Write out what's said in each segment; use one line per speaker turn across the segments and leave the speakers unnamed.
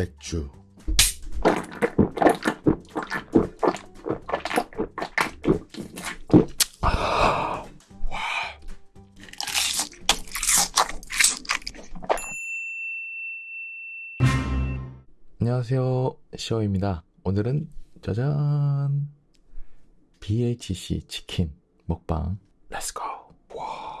맥주. 안녕하세요. 시어입니다. 오늘은 짜잔. BHC 치킨 먹방. 렛츠고 와.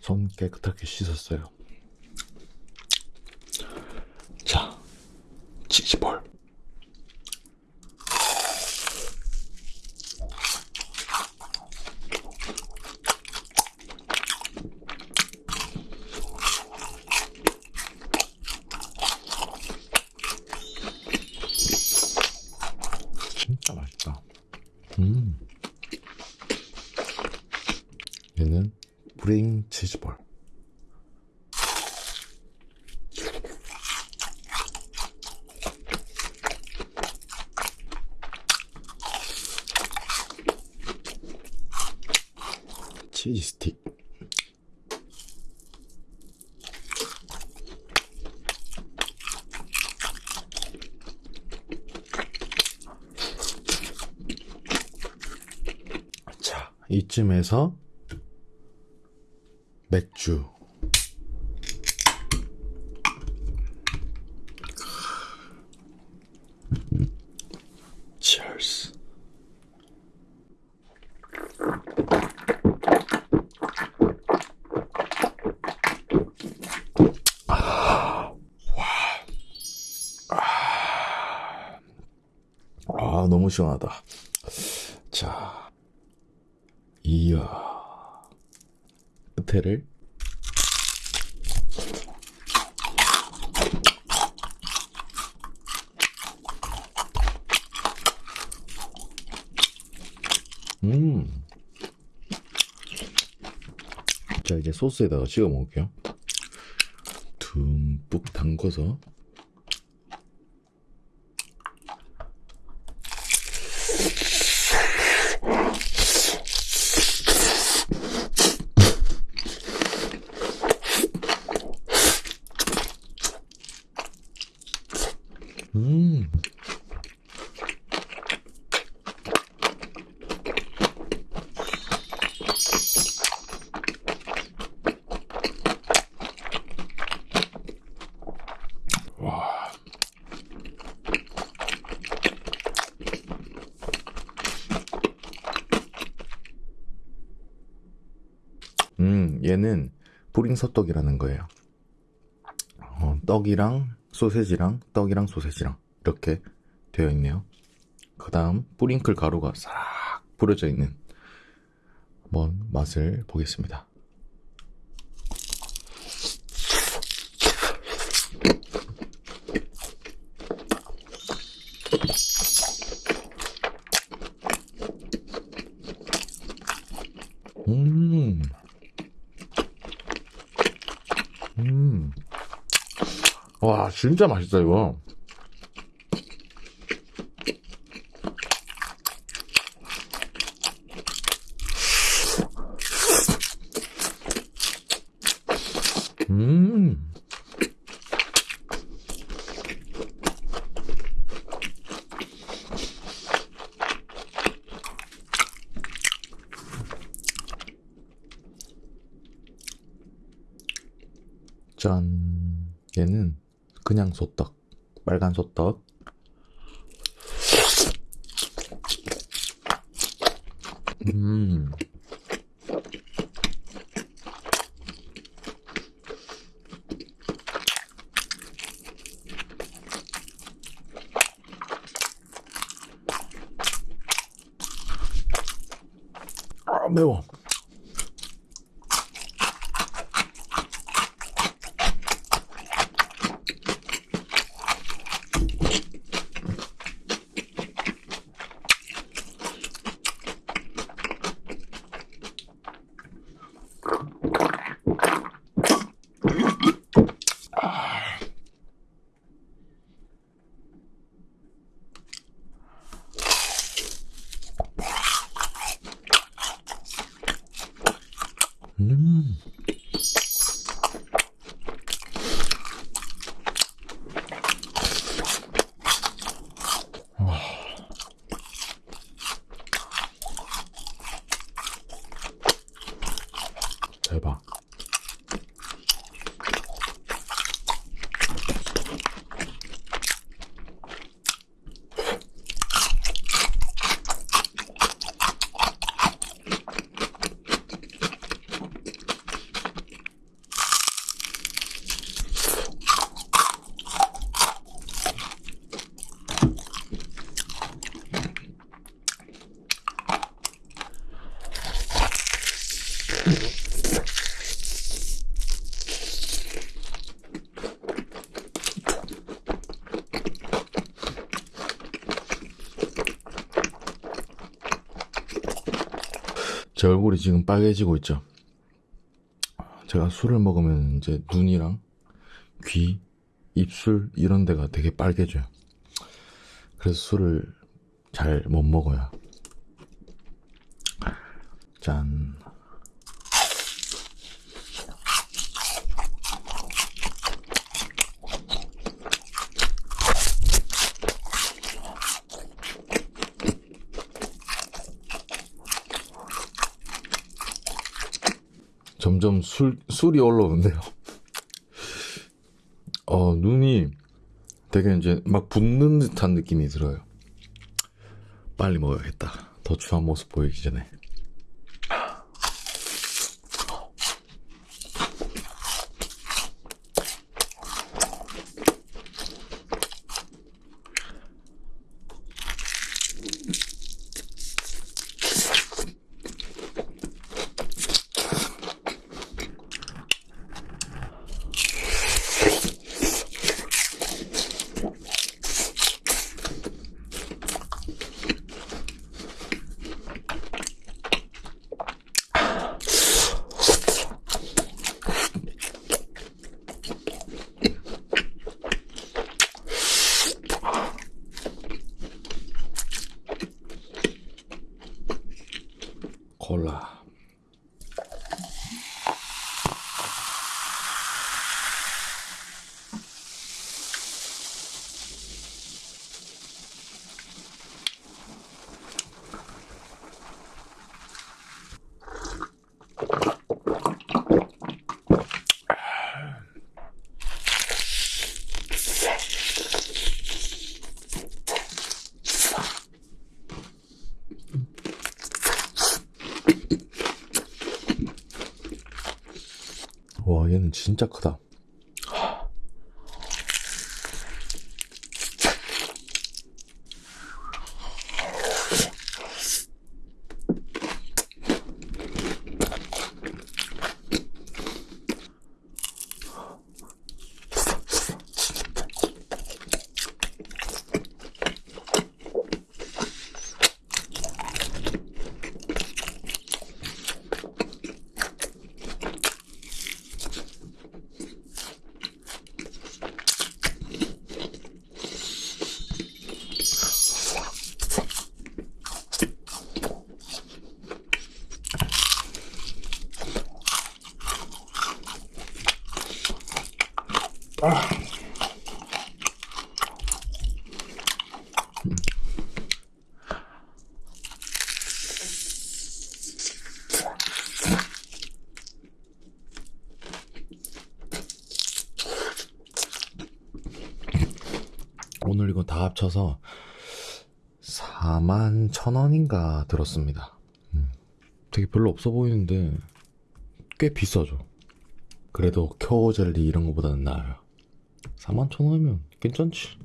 손 깨끗하게 씻었어요. 자, 치즈볼. 진짜 맛있다. 음. 얘는 브링 치즈볼. 치즈 스틱. 자, 이쯤에서 맥주. Cheers. 아, 와. 아, 아, 너무 시원하다. 자, 이야. 끝에를 음. 자, 이제 소스에다가 찍어 먹을게요. 듬뿍 담궈서. 음. 와. 음, 얘는 뿌링 서떡이라는 거예요. 어, 떡이랑 소세지랑 떡이랑 소세지랑 이렇게 되어 있네요. 그 다음 뿌링클 가루가 싹 뿌려져 있는 한번 맛을 보겠습니다. 음. 음. 와, 진짜 맛있다, 이거. 음. 짠. 얘는 그냥 소떡. 빨간 소떡. 음. 아, 매워. 대박. 제 얼굴이 지금 빨개지고 있죠. 제가 술을 먹으면 이제 눈이랑 귀, 입술 이런 데가 되게 빨개져요. 그래서 술을 잘 못 먹어요. 짠. 점점 술, 술이 올라오는데요. 어, 눈이 되게 이제 막 붓는 듯한 느낌이 들어요. 빨리 먹어야겠다. 더 추한 모습 보이기 전에. Hola. 얘는 진짜 크다. 오늘 이거 다 합쳐서 4만 천 원인가 들었습니다. 음, 되게 별로 없어 보이는데 꽤 비싸죠. 그래도 쿄 젤리 이런 거보다는 나아요. 4만 천 원이면 괜찮지.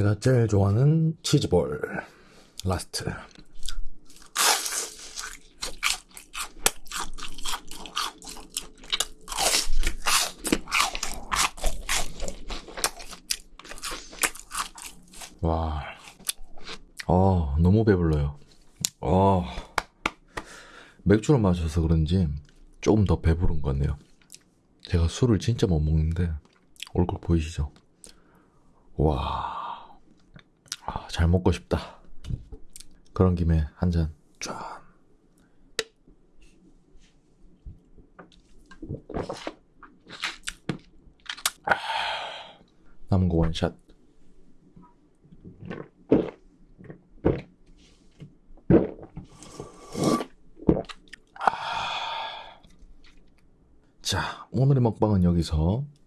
내가 제일 좋아하는 치즈볼 last. 와, 어, 너무 배불러요. 어, 맥주를 마셔서 그런지 조금 더 배부른 것 같네요. 제가 술을 진짜 못 먹는데 얼굴 보이시죠? 와, 아, 잘 먹고 싶다. 그런 김에 한 잔 쫙. 아, 남은 거 원샷. 자, 오늘의 먹방은 여기서 끝.